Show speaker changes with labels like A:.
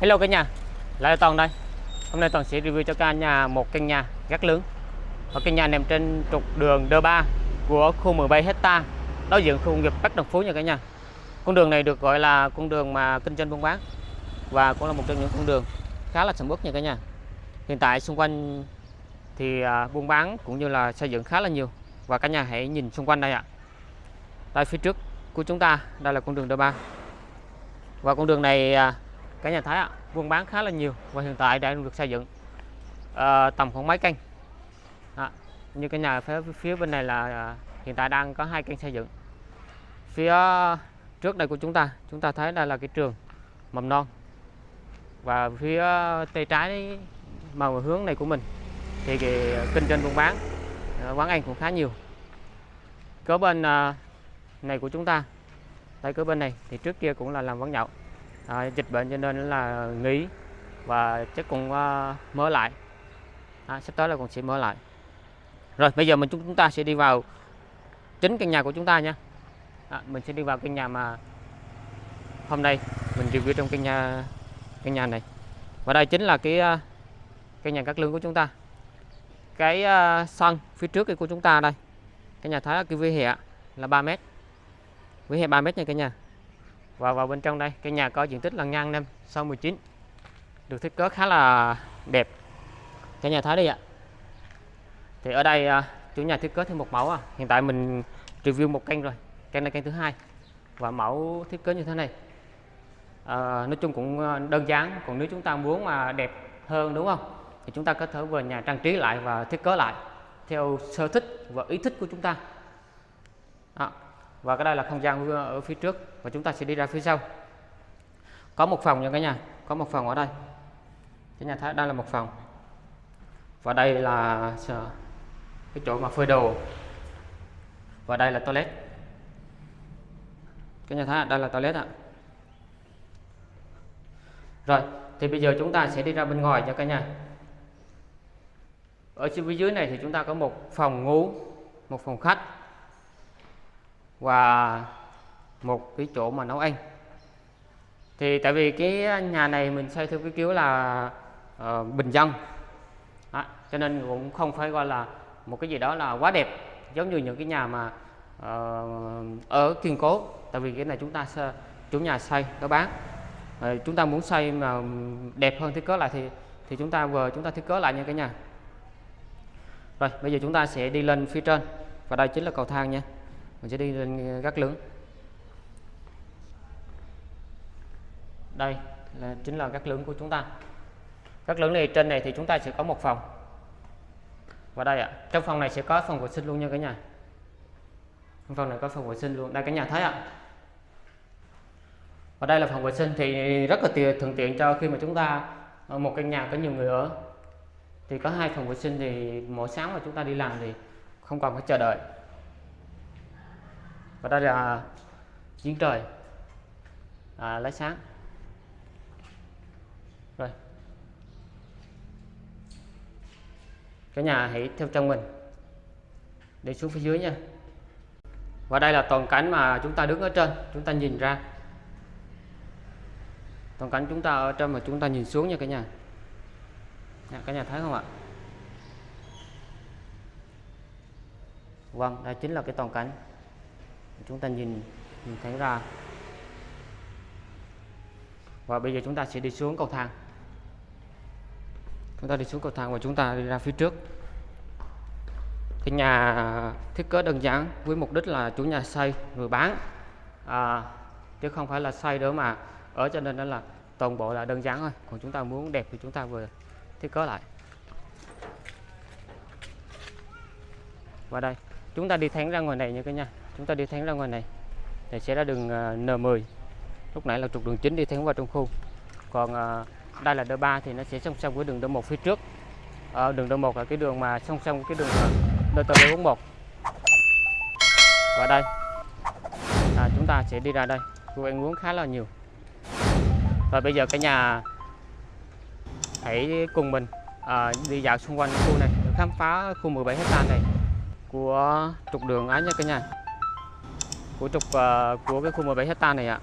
A: Hello cả nhà, lại là Toàn đây. Hôm nay Toàn sẽ review cho cả nhà một căn nhà gác lớn. Một căn nhà nằm trên trục đường D3 của khu 17 hecta đối diện khu công nghiệp Bắc Đồng Phú nha cả nhà. Con đường này được gọi là con đường mà kinh doanh buôn bán và cũng là một trong những con đường khá là sầm uất nha cả nhà. Hiện tại xung quanh thì à, buôn bán cũng như là xây dựng khá là nhiều và cả nhà hãy nhìn xung quanh đây ạ. tại phía trước của chúng ta, đây là con đường D3. Và con đường này à, cả nhà thấy ạ buôn bán khá là nhiều và hiện tại đang được xây dựng à, tầm khoảng mấy kênh à, như cái nhà phía, phía bên này là à, hiện tại đang có hai kênh xây dựng. Phía trước đây của chúng ta chúng ta thấy đây là cái trường mầm non và phía tay trái màu hướng này của mình thì cái kinh doanh buôn bán ờ, quán ăn cũng khá nhiều. Cỡ bên ờ, này của chúng ta tại cỡ bên này thì trước kia cũng là làm quán nhậu à, dịch bệnh cho nên là nghỉ và chắc cũng uh, mở lại. À, sắp tới là còn sẽ mở lại. Rồi bây giờ mình chúng ta sẽ đi vào chính căn nhà của chúng ta nha. À, mình sẽ đi vào căn nhà mà hôm nay mình review trong căn nhà căn nhà này. Và đây chính là cái uh, căn nhà cát lương của chúng ta. Cái uh, sân phía trước của chúng ta đây. Cái nhà thấy cái vỉa hè là 3 mét. Vỉa hè 3 mét nha cả nhà và vào bên trong đây căn nhà có diện tích là ngang năm sau 19 được thiết kế khá là đẹp. Cái nhà thấy đi ạ. Thì ở đây à, chủ nhà thiết kế thêm một mẫu à. hiện tại mình review một kênh rồi kênh này kênh thứ hai. Và mẫu thiết kế như thế này. À, nói chung cũng à, đơn giản còn nếu chúng ta muốn mà đẹp hơn đúng không? Thì chúng ta có thể về nhà trang trí lại và thiết kế lại theo sở thích và ý thích của chúng ta và cái đây là không gian ở phía trước và chúng ta sẽ đi ra phía sau. Có một phòng nha cả nhà, có một phòng ở đây. Cả nhà thấy đây là một phòng. Và đây là cái chỗ mà phơi đồ. Và đây là toilet. Cái nhà thấy đây là toilet ạ. Rồi, thì bây giờ chúng ta sẽ đi ra bên ngoài cho cả nhà. Ở phía dưới này thì chúng ta có một phòng ngủ, một phòng khách và một cái chỗ mà nấu ăn. Thì tại vì cái nhà này mình xây theo cái kiểu là uh, bình dân. Đó, cho nên cũng không phải gọi là một cái gì đó là quá đẹp. Giống như những cái nhà mà uh, ở kiên cố. Tại vì cái này chúng ta chủ nhà xây nó bán. Uh, chúng ta muốn xây mà đẹp hơn thiết kế lại thì thì chúng ta vừa chúng ta thiết kế lại như cái nhà. Rồi bây giờ chúng ta sẽ đi lên phía trên. Và đây chính là cầu thang nha mình sẽ đi lên ờ, gác lớn đây là, chính là gác lớn của chúng ta. Gác lớn này, trên này thì chúng ta sẽ có một phòng. Và đây ạ, trong phòng này sẽ có phòng vệ sinh luôn nha cả nhà. Trong phòng này có phòng vệ sinh luôn. Đây cả nhà thấy ạ. Và đây là phòng vệ sinh thì rất là tiện, thuận tiện cho khi mà chúng ta ở một căn nhà có nhiều người ở. Thì có hai phòng vệ sinh thì mỗi sáng mà chúng ta đi làm thì không còn phải chờ đợi và đây là giếng trời. À, lấy sáng. Rồi. Cả nhà hãy theo chân mình. Đi xuống phía dưới nha. Và đây là toàn cảnh mà chúng ta đứng ở trên chúng ta nhìn ra. Toàn cảnh chúng ta ở trên mà chúng ta nhìn xuống nha cả nhà. Cả nhà thấy không ạ? Vâng đây chính là cái toàn cảnh chúng ta nhìn, nhìn thấy ra. Và bây giờ chúng ta sẽ đi xuống cầu thang. Chúng ta đi xuống cầu thang và chúng ta đi ra phía trước. Cái nhà thiết kế đơn giản với mục đích là chủ nhà xây người bán. À, chứ không phải là xây nữa mà. Ở cho nên đó là toàn bộ là đơn giản thôi. Còn chúng ta muốn đẹp thì chúng ta vừa thiết kế lại. Và đây chúng ta đi thẳng ra ngoài này nha cái nhà chúng ta đi thẳng ra ngoài này. Thì sẽ ra đường à, N10 lúc nãy là trục đường chính đi thẳng vào trong khu. Còn à, đây là D3 thì nó sẽ song song với đường D1 phía trước. Ở đường D1 là cái đường mà song song cái đường à, DT41 và đây. À, chúng ta sẽ đi ra đây. Khu ăn uống khá là nhiều. Và bây giờ cả nhà hãy cùng mình à, đi dạo xung quanh khu này khám phá khu 17 hecta này của trục đường ấy nha cả nhà của trục uh, à, của cái khu 17 hecta này ạ.